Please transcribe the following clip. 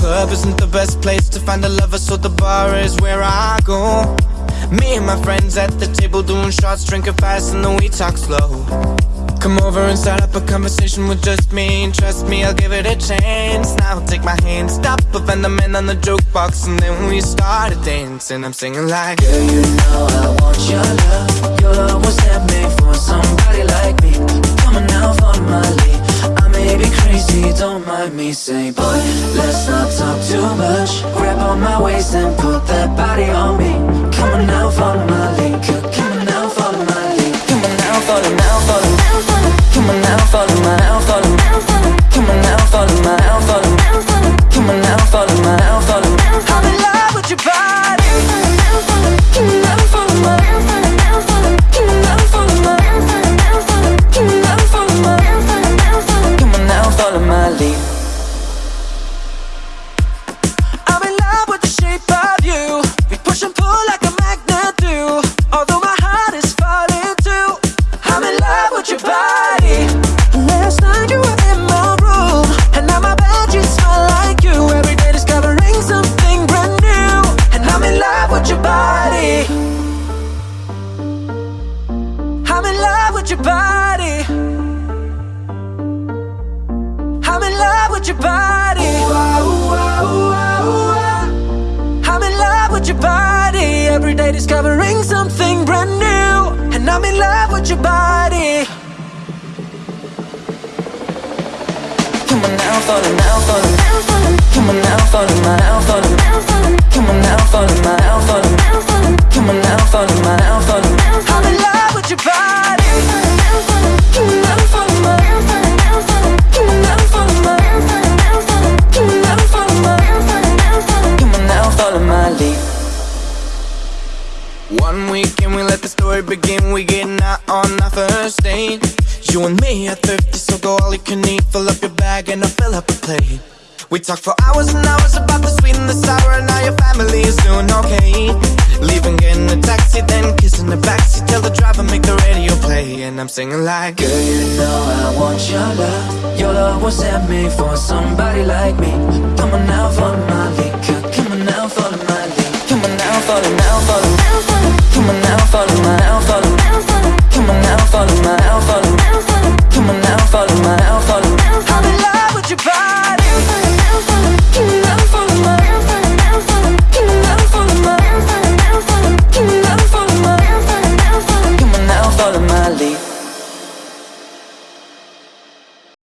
club isn't the best place to find a lover, so the bar is where I go. Me and my friends at the table doing shots, drinking fast, and then we talk slow. Come over and start up a conversation with just me. And trust me, I'll give it a chance. Now take my hand, stop, and the man on the jukebox, and then we started dancing. I'm singing like, Girl, you know I want your love. Your love was handmade for somebody like me. Coming out follow crazy, me. Say, boy, let's not talk too much. Grab on my waist and put that body on me. Coming out follow my lead. I'm in love with your body. I'm in love with your body. I'm in love with your body. Every day discovering something brand new. And I'm in love with your body. Come on now, follow now, follow. Come on now, follow my now, follow. Come on now, follow my now, follow. Come on now, follow my now, One weekend we let the story begin. We getting out on our first date. You and me are thirsty, so go all you can eat. Fill up your bag and I'll fill up a plate. We talk for hours and hours about the sweet and the sour and how your family is doing okay. Leaving, getting a taxi, then kissing the backseat. Tell the driver make the radio play, and I'm singing like. Girl, you know I want your love. Your love was handmade for somebody like me. Come on now, follow my lead. Come on now, follow my lead. Come on now, follow now, follow.